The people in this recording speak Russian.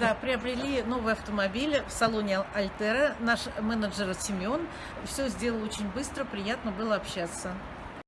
Да, приобрели новый автомобиль в салоне Альтера. Наш менеджер Семен все сделал очень быстро, приятно было общаться.